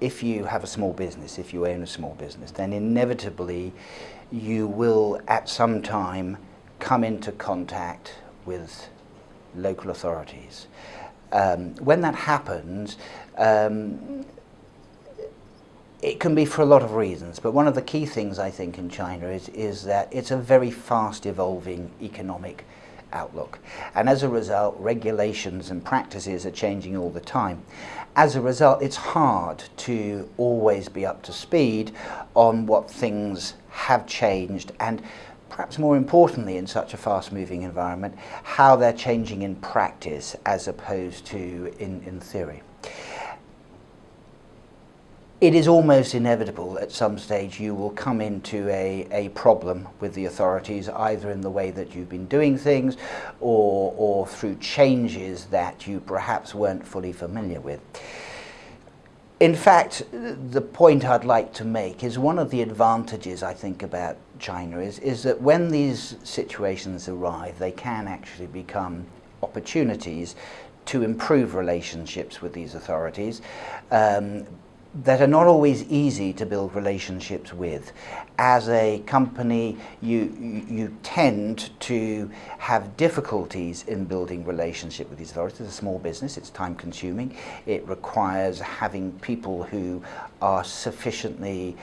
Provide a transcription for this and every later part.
if you have a small business, if you own a small business, then inevitably you will at some time come into contact with local authorities. Um, when that happens, um, it can be for a lot of reasons, but one of the key things I think in China is, is that it's a very fast evolving economic outlook. And as a result, regulations and practices are changing all the time. As a result, it's hard to always be up to speed on what things have changed and perhaps more importantly in such a fast moving environment, how they're changing in practice as opposed to in, in theory it is almost inevitable at some stage you will come into a, a problem with the authorities either in the way that you've been doing things or, or through changes that you perhaps weren't fully familiar with. In fact, the point I'd like to make is one of the advantages I think about China is, is that when these situations arrive, they can actually become opportunities to improve relationships with these authorities, um, that are not always easy to build relationships with. As a company, you, you tend to have difficulties in building relationship with these authorities. It's a small business, it's time consuming. It requires having people who are sufficiently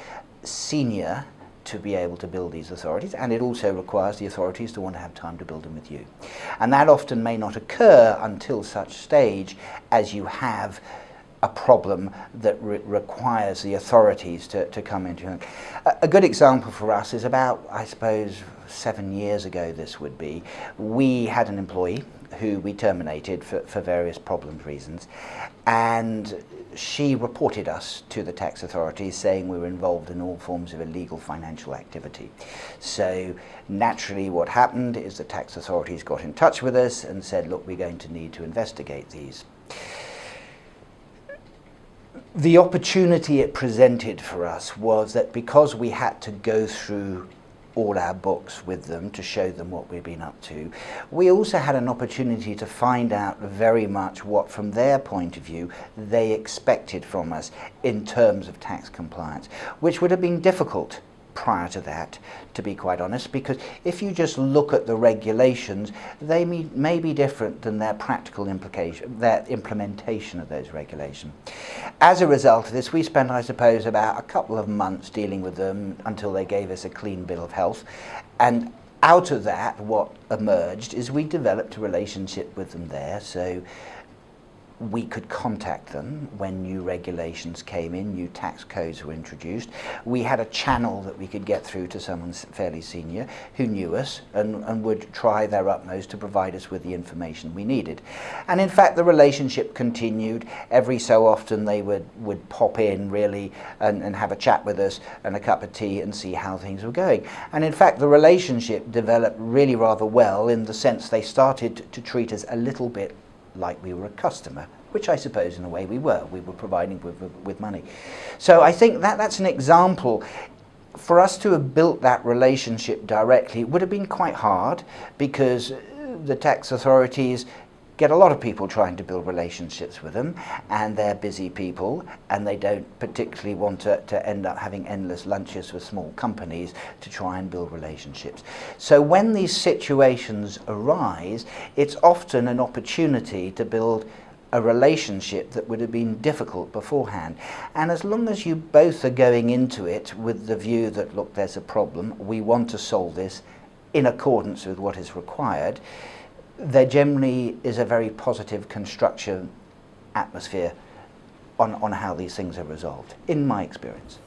senior to be able to build these authorities and it also requires the authorities to want to have time to build them with you. And that often may not occur until such stage as you have a problem that re requires the authorities to, to come into it. A, a good example for us is about, I suppose, seven years ago this would be, we had an employee who we terminated for, for various problems reasons and she reported us to the tax authorities saying we were involved in all forms of illegal financial activity. So naturally what happened is the tax authorities got in touch with us and said look we're going to need to investigate these the opportunity it presented for us was that because we had to go through all our books with them to show them what we've been up to. We also had an opportunity to find out very much what from their point of view they expected from us in terms of tax compliance, which would have been difficult prior to that, to be quite honest, because if you just look at the regulations, they may, may be different than their practical implication, their implementation of those regulations. As a result of this, we spent, I suppose, about a couple of months dealing with them until they gave us a clean bill of health. And out of that, what emerged is we developed a relationship with them there. So we could contact them when new regulations came in, new tax codes were introduced. We had a channel that we could get through to someone fairly senior who knew us and, and would try their utmost to provide us with the information we needed. And in fact, the relationship continued. Every so often they would, would pop in really and, and have a chat with us and a cup of tea and see how things were going. And in fact, the relationship developed really rather well in the sense they started to treat us a little bit like we were a customer, which I suppose in a way we were. We were providing with, with, money. So I think that that's an example for us to have built that relationship directly would have been quite hard because the tax authorities get a lot of people trying to build relationships with them and they're busy people and they don't particularly want to, to end up having endless lunches with small companies to try and build relationships. So when these situations arise, it's often an opportunity to build a relationship that would have been difficult beforehand. And as long as you both are going into it with the view that, look, there's a problem, we want to solve this in accordance with what is required, there generally is a very positive construction atmosphere on, on how these things are resolved, in my experience.